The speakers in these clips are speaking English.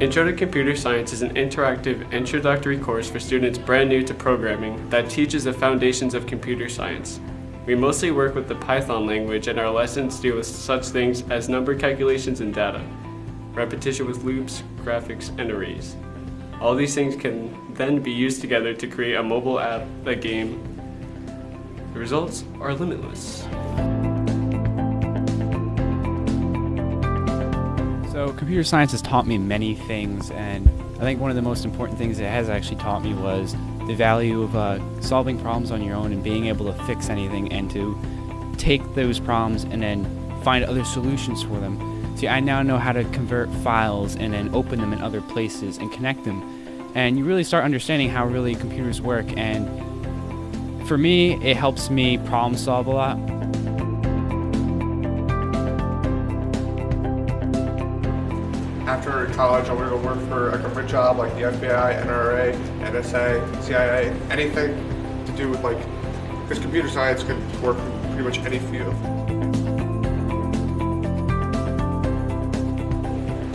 Intro to Computer Science is an interactive introductory course for students brand new to programming that teaches the foundations of computer science. We mostly work with the Python language and our lessons deal with such things as number calculations and data, repetition with loops, graphics, and arrays. All these things can then be used together to create a mobile app, a game. The results are limitless. So computer science has taught me many things and I think one of the most important things it has actually taught me was the value of uh, solving problems on your own and being able to fix anything and to take those problems and then find other solutions for them. See, I now know how to convert files and then open them in other places and connect them. And you really start understanding how really computers work and for me, it helps me problem solve a lot. After college, I want to work for a government job like the FBI, NRA, NSA, CIA, anything to do with like, because computer science can work in pretty much any field.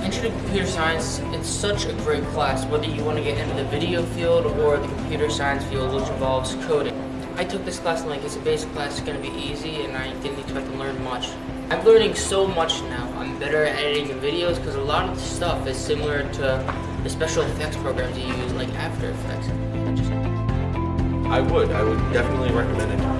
Intro to Computer Science, it's such a great class, whether you want to get into the video field or the computer science field, which involves coding. I took this class and like it's a basic class, it's going to be easy and I didn't expect to learn much. I'm learning so much now. Better at editing videos because a lot of the stuff is similar to the special effects programs you use like After Effects. I would. I would definitely recommend it.